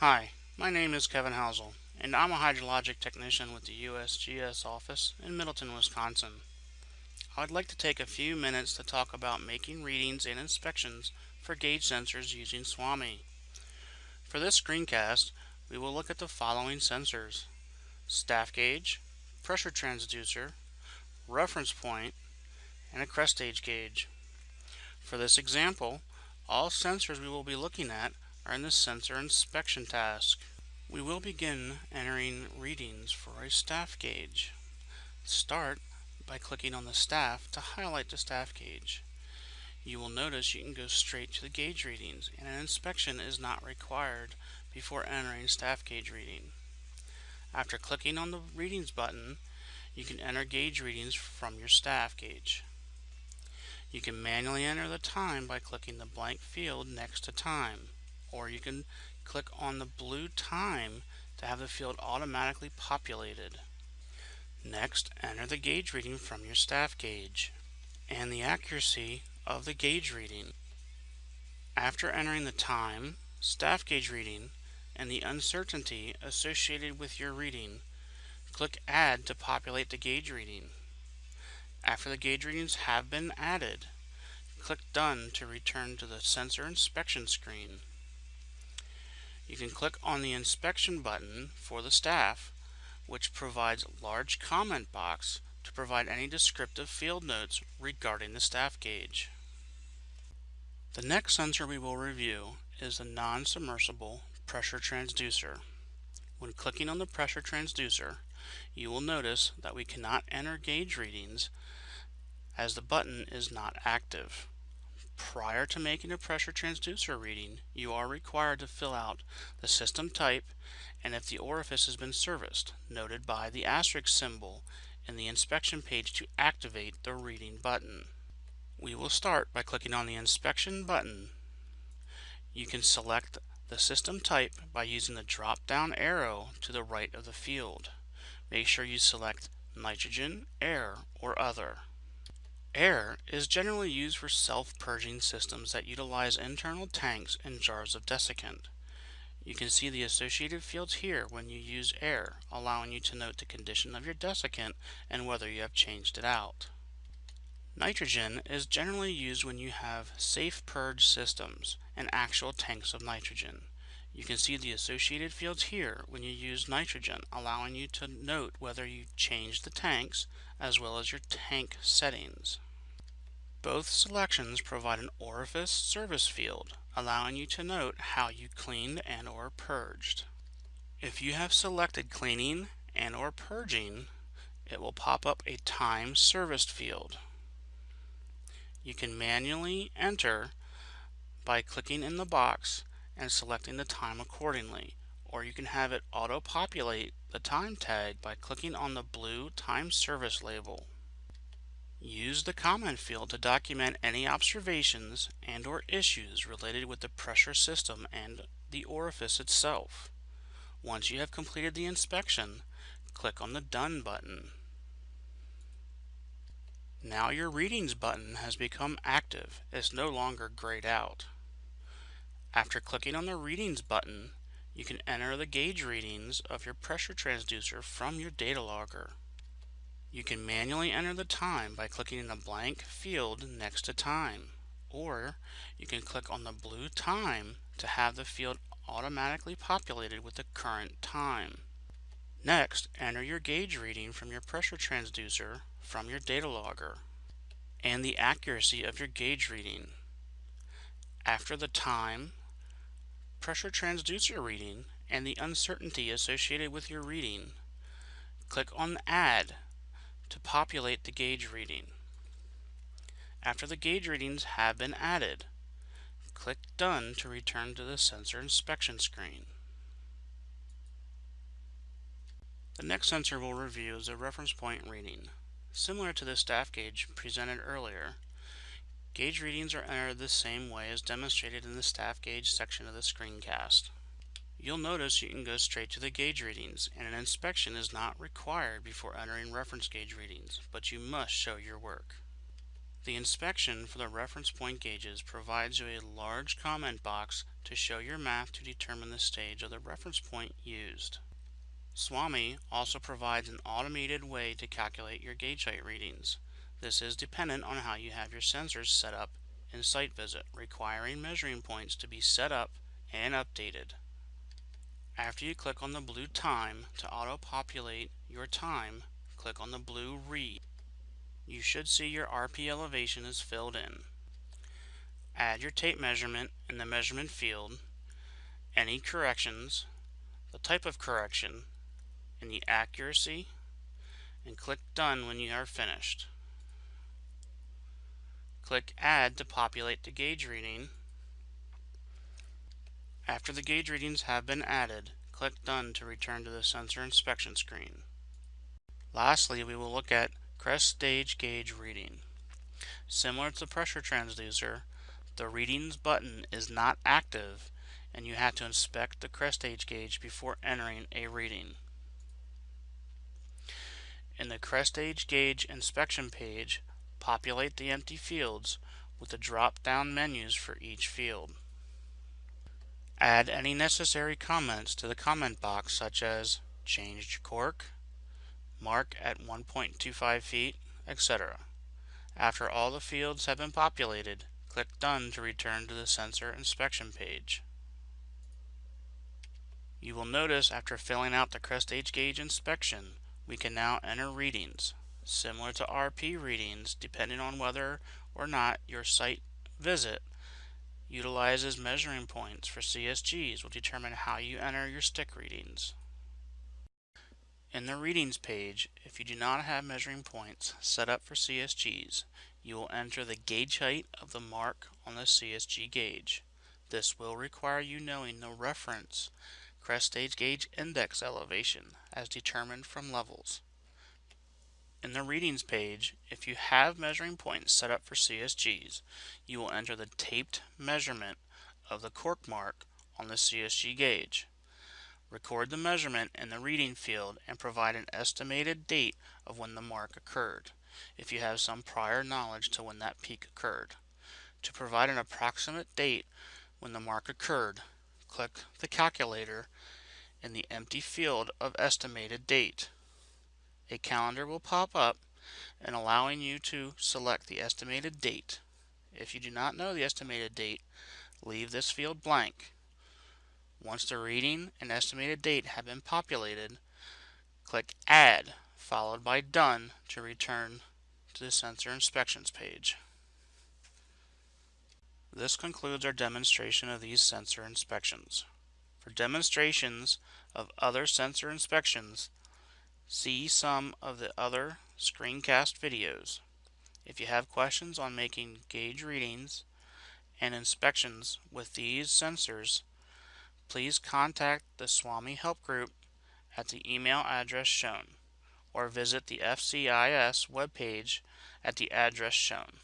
Hi, my name is Kevin Housel, and I'm a hydrologic technician with the USGS office in Middleton, Wisconsin. I'd like to take a few minutes to talk about making readings and inspections for gauge sensors using SWAMI. For this screencast, we will look at the following sensors. Staff gauge, pressure transducer, reference point, and a crest stage gauge. For this example, all sensors we will be looking at are in the sensor inspection task. We will begin entering readings for a staff gauge. Start by clicking on the staff to highlight the staff gauge. You will notice you can go straight to the gauge readings and an inspection is not required before entering staff gauge reading. After clicking on the readings button, you can enter gauge readings from your staff gauge. You can manually enter the time by clicking the blank field next to time or you can click on the blue time to have the field automatically populated. Next, enter the gauge reading from your staff gauge and the accuracy of the gauge reading. After entering the time, staff gauge reading, and the uncertainty associated with your reading, click Add to populate the gauge reading. After the gauge readings have been added, click Done to return to the sensor inspection screen you can click on the inspection button for the staff, which provides large comment box to provide any descriptive field notes regarding the staff gauge. The next sensor we will review is the non-submersible pressure transducer. When clicking on the pressure transducer, you will notice that we cannot enter gauge readings as the button is not active. Prior to making a pressure transducer reading, you are required to fill out the system type and if the orifice has been serviced, noted by the asterisk symbol in the inspection page to activate the reading button. We will start by clicking on the inspection button. You can select the system type by using the drop down arrow to the right of the field. Make sure you select nitrogen, air, or other. Air is generally used for self-purging systems that utilize internal tanks and jars of desiccant. You can see the associated fields here when you use air, allowing you to note the condition of your desiccant and whether you have changed it out. Nitrogen is generally used when you have safe purge systems and actual tanks of nitrogen. You can see the associated fields here when you use nitrogen, allowing you to note whether you changed the tanks as well as your tank settings. Both selections provide an orifice service field, allowing you to note how you cleaned and or purged. If you have selected cleaning and or purging, it will pop up a time serviced field. You can manually enter by clicking in the box and selecting the time accordingly, or you can have it auto-populate the time tag by clicking on the blue time service label. Use the comment field to document any observations and or issues related with the pressure system and the orifice itself. Once you have completed the inspection, click on the Done button. Now your Readings button has become active. It's no longer grayed out. After clicking on the Readings button, you can enter the gauge readings of your pressure transducer from your data logger. You can manually enter the time by clicking in the blank field next to time, or you can click on the blue time to have the field automatically populated with the current time. Next, enter your gauge reading from your pressure transducer from your data logger and the accuracy of your gauge reading. After the time, pressure transducer reading and the uncertainty associated with your reading, click on Add to populate the gauge reading. After the gauge readings have been added, click Done to return to the sensor inspection screen. The next sensor we'll review is a reference point reading. Similar to the staff gauge presented earlier, Gauge readings are entered the same way as demonstrated in the staff gauge section of the screencast. You'll notice you can go straight to the gauge readings and an inspection is not required before entering reference gauge readings, but you must show your work. The inspection for the reference point gauges provides you a large comment box to show your math to determine the stage of the reference point used. SWAMI also provides an automated way to calculate your gauge height readings. This is dependent on how you have your sensors set up in Site Visit, requiring measuring points to be set up and updated. After you click on the blue Time to auto-populate your time, click on the blue Read. You should see your RP elevation is filled in. Add your tape measurement in the measurement field, any corrections, the type of correction, and the accuracy, and click Done when you are finished. Click Add to populate the gauge reading. After the gauge readings have been added, click Done to return to the sensor inspection screen. Lastly, we will look at crest stage gauge reading. Similar to the pressure transducer, the readings button is not active and you have to inspect the crest stage gauge before entering a reading. In the crest stage gauge inspection page, Populate the empty fields with the drop-down menus for each field. Add any necessary comments to the comment box such as changed cork, mark at 1.25 feet, etc. After all the fields have been populated, click Done to return to the sensor inspection page. You will notice after filling out the crest stage gauge inspection, we can now enter readings similar to RP readings, depending on whether or not your site visit utilizes measuring points for CSGs will determine how you enter your stick readings. In the readings page, if you do not have measuring points set up for CSGs, you will enter the gauge height of the mark on the CSG gauge. This will require you knowing the reference crest stage gauge index elevation as determined from levels. In the readings page, if you have measuring points set up for CSGs, you will enter the taped measurement of the cork mark on the CSG gauge. Record the measurement in the reading field and provide an estimated date of when the mark occurred, if you have some prior knowledge to when that peak occurred. To provide an approximate date when the mark occurred, click the calculator in the empty field of estimated date a calendar will pop up and allowing you to select the estimated date. If you do not know the estimated date, leave this field blank. Once the reading and estimated date have been populated, click Add, followed by Done to return to the sensor inspections page. This concludes our demonstration of these sensor inspections. For demonstrations of other sensor inspections, See some of the other screencast videos. If you have questions on making gauge readings and inspections with these sensors, please contact the SWAMI Help Group at the email address shown or visit the FCIS webpage at the address shown.